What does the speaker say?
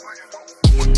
Thank you.